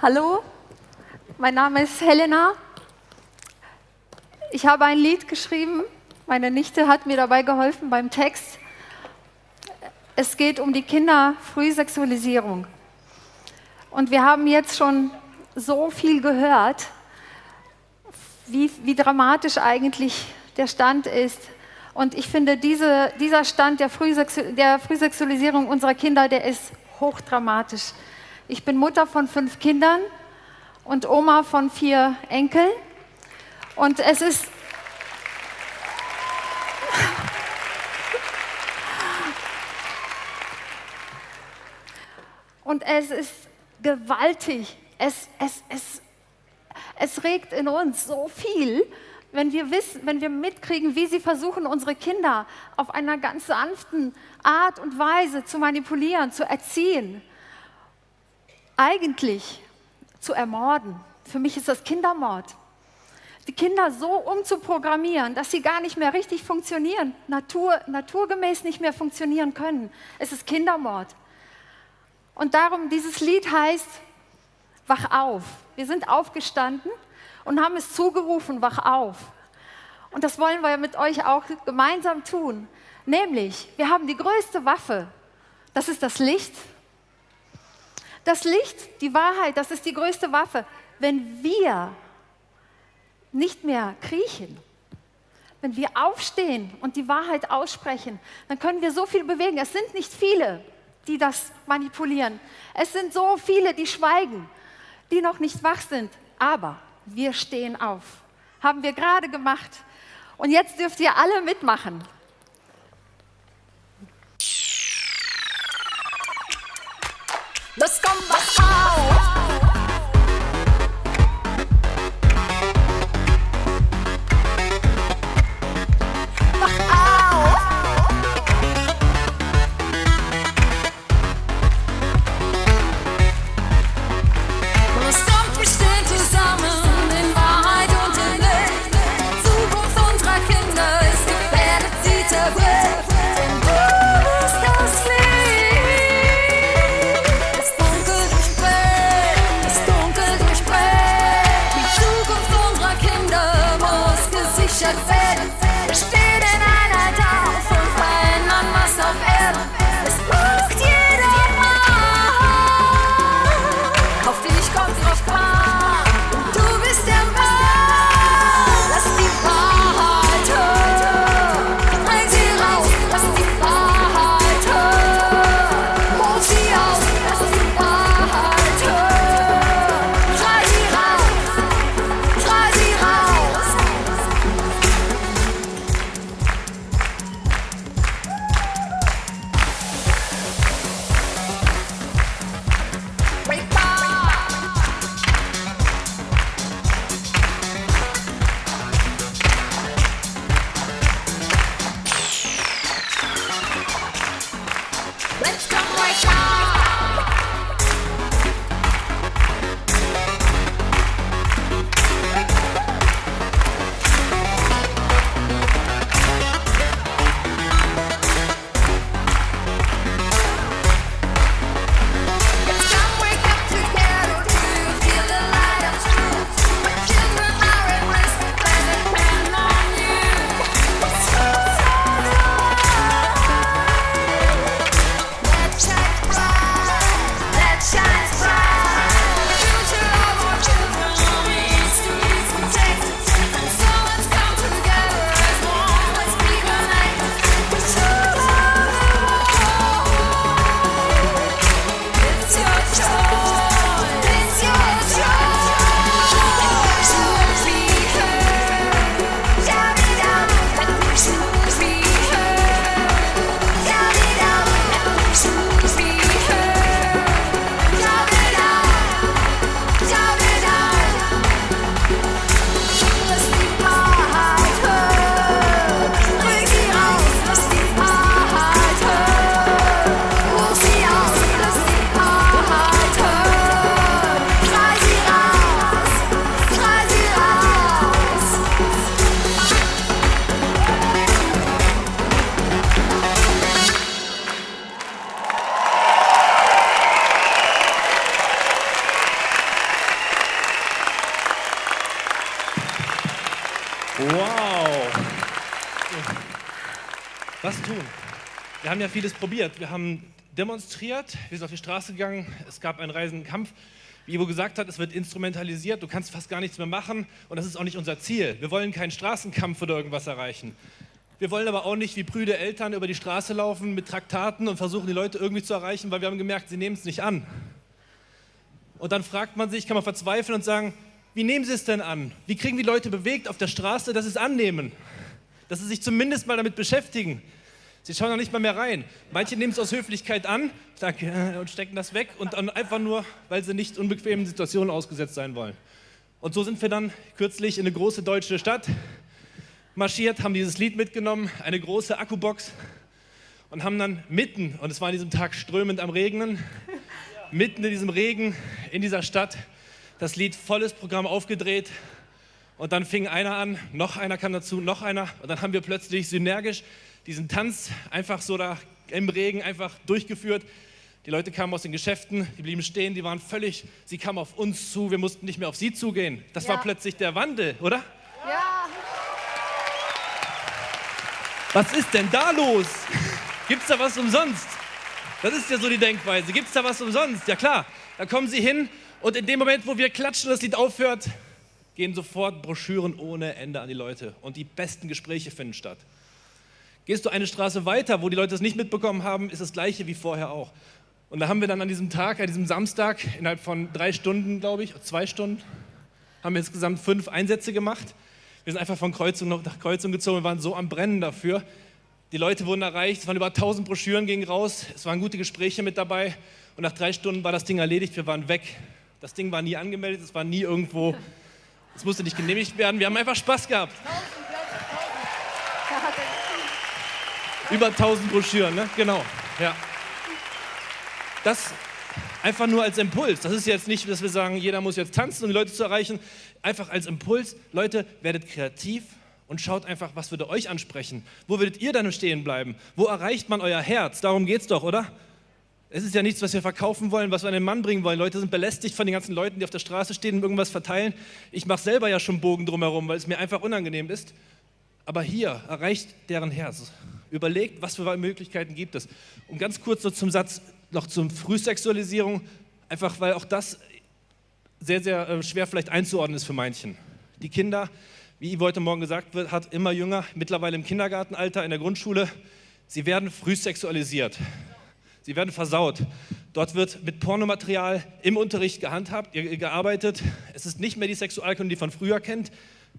Hallo, mein Name ist Helena. Ich habe ein Lied geschrieben. Meine Nichte hat mir dabei geholfen beim Text. Es geht um die Kinderfrühsexualisierung. Und wir haben jetzt schon so viel gehört, wie, wie dramatisch eigentlich der Stand ist. Und ich finde, diese, dieser Stand der, Frühsexu der Frühsexualisierung unserer Kinder, der ist hochdramatisch. Ich bin Mutter von fünf Kindern und Oma von vier Enkeln. Und es ist und es ist gewaltig. Es, es, es, es regt in uns so viel, wenn wir, wissen, wenn wir mitkriegen, wie sie versuchen, unsere Kinder auf einer ganz sanften Art und Weise zu manipulieren, zu erziehen eigentlich zu ermorden. Für mich ist das Kindermord. Die Kinder so umzuprogrammieren, dass sie gar nicht mehr richtig funktionieren, natur, naturgemäß nicht mehr funktionieren können. Es ist Kindermord. Und darum, dieses Lied heißt, wach auf. Wir sind aufgestanden und haben es zugerufen, wach auf. Und das wollen wir mit euch auch gemeinsam tun. Nämlich, wir haben die größte Waffe. Das ist das Licht das Licht, die Wahrheit, das ist die größte Waffe. Wenn wir nicht mehr kriechen, wenn wir aufstehen und die Wahrheit aussprechen, dann können wir so viel bewegen. Es sind nicht viele, die das manipulieren. Es sind so viele, die schweigen, die noch nicht wach sind. Aber wir stehen auf. Haben wir gerade gemacht. Und jetzt dürft ihr alle mitmachen. Das kommt should say Wir haben ja vieles probiert. Wir haben demonstriert, wir sind auf die Straße gegangen, es gab einen reisenden Kampf. Wie Ivo gesagt hat, es wird instrumentalisiert, du kannst fast gar nichts mehr machen und das ist auch nicht unser Ziel. Wir wollen keinen Straßenkampf oder irgendwas erreichen. Wir wollen aber auch nicht wie prüde Eltern über die Straße laufen mit Traktaten und versuchen, die Leute irgendwie zu erreichen, weil wir haben gemerkt, sie nehmen es nicht an. Und dann fragt man sich, kann man verzweifeln und sagen, wie nehmen sie es denn an? Wie kriegen die Leute bewegt auf der Straße, dass sie es annehmen? Dass sie sich zumindest mal damit beschäftigen. Sie schauen noch nicht mal mehr rein. Manche nehmen es aus Höflichkeit an danke, und stecken das weg und dann einfach nur, weil sie nicht unbequemen Situationen ausgesetzt sein wollen. Und so sind wir dann kürzlich in eine große deutsche Stadt marschiert, haben dieses Lied mitgenommen, eine große Akkubox und haben dann mitten, und es war an diesem Tag strömend am Regnen, mitten in diesem Regen in dieser Stadt das Lied volles Programm aufgedreht und dann fing einer an, noch einer kam dazu, noch einer und dann haben wir plötzlich synergisch diesen Tanz einfach so da im Regen einfach durchgeführt. Die Leute kamen aus den Geschäften, die blieben stehen, die waren völlig, sie kamen auf uns zu, wir mussten nicht mehr auf sie zugehen. Das ja. war plötzlich der Wandel, oder? Ja. Was ist denn da los? Gibt es da was umsonst? Das ist ja so die Denkweise. Gibt es da was umsonst? Ja klar, da kommen sie hin und in dem Moment, wo wir klatschen, das Lied aufhört, gehen sofort Broschüren ohne Ende an die Leute und die besten Gespräche finden statt. Gehst du eine Straße weiter, wo die Leute es nicht mitbekommen haben, ist das gleiche wie vorher auch. Und da haben wir dann an diesem Tag, an diesem Samstag, innerhalb von drei Stunden, glaube ich, zwei Stunden, haben wir insgesamt fünf Einsätze gemacht. Wir sind einfach von Kreuzung nach Kreuzung gezogen, wir waren so am Brennen dafür. Die Leute wurden erreicht, es waren über 1000 Broschüren, gingen raus, es waren gute Gespräche mit dabei und nach drei Stunden war das Ding erledigt, wir waren weg. Das Ding war nie angemeldet, es war nie irgendwo, es musste nicht genehmigt werden, wir haben einfach Spaß gehabt. Über 1000 Broschüren, ne? Genau, ja. Das einfach nur als Impuls. Das ist jetzt nicht, dass wir sagen, jeder muss jetzt tanzen, um die Leute zu erreichen. Einfach als Impuls. Leute, werdet kreativ und schaut einfach, was würde euch ansprechen. Wo würdet ihr dann stehen bleiben? Wo erreicht man euer Herz? Darum geht es doch, oder? Es ist ja nichts, was wir verkaufen wollen, was wir an den Mann bringen wollen. Leute sind belästigt von den ganzen Leuten, die auf der Straße stehen und irgendwas verteilen. Ich mache selber ja schon Bogen drumherum, weil es mir einfach unangenehm ist. Aber hier erreicht deren Herz. Überlegt, was für Möglichkeiten gibt es. Und ganz kurz noch zum Satz, noch zum Frühsexualisierung, einfach weil auch das sehr, sehr äh, schwer vielleicht einzuordnen ist für manchen. Die Kinder, wie Ivo heute Morgen gesagt wird, hat immer jünger, mittlerweile im Kindergartenalter, in der Grundschule, sie werden frühsexualisiert. Sie werden versaut. Dort wird mit Pornomaterial im Unterricht gehandhabt, gearbeitet. Es ist nicht mehr die Sexualkunde, die von früher kennt.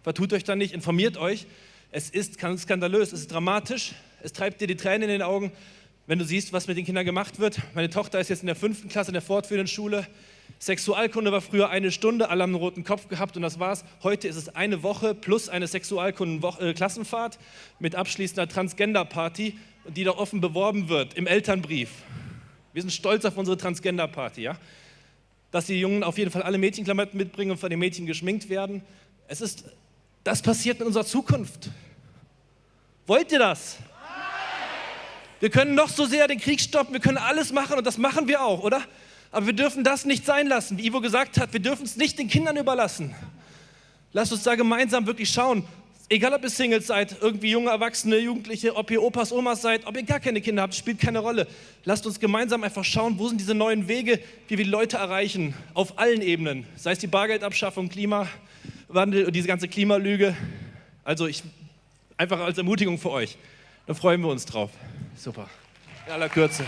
Vertut euch da nicht, informiert euch. Es ist skandalös, es ist dramatisch, es treibt dir die Tränen in den Augen, wenn du siehst, was mit den Kindern gemacht wird. Meine Tochter ist jetzt in der fünften Klasse in der fortführenden Schule. Sexualkunde war früher eine Stunde, alle haben einen roten Kopf gehabt und das war's. Heute ist es eine Woche plus eine Sexualkunden-Klassenfahrt äh, mit abschließender Transgender-Party, die da offen beworben wird im Elternbrief. Wir sind stolz auf unsere Transgender-Party, ja? Dass die Jungen auf jeden Fall alle Mädchenklamotten mitbringen und von den Mädchen geschminkt werden. Es ist, das passiert in unserer Zukunft. Wollt ihr das? Wir können noch so sehr den Krieg stoppen, wir können alles machen und das machen wir auch, oder? Aber wir dürfen das nicht sein lassen. Wie Ivo gesagt hat, wir dürfen es nicht den Kindern überlassen. Lasst uns da gemeinsam wirklich schauen. Egal, ob ihr Singles seid, irgendwie junge Erwachsene, Jugendliche, ob ihr Opas, Omas seid, ob ihr gar keine Kinder habt, spielt keine Rolle. Lasst uns gemeinsam einfach schauen, wo sind diese neuen Wege, wie wir die Leute erreichen, auf allen Ebenen. Sei es die Bargeldabschaffung, Klimawandel und diese ganze Klimalüge. Also ich, einfach als Ermutigung für euch. Da freuen wir uns drauf. Super. In aller Kürze.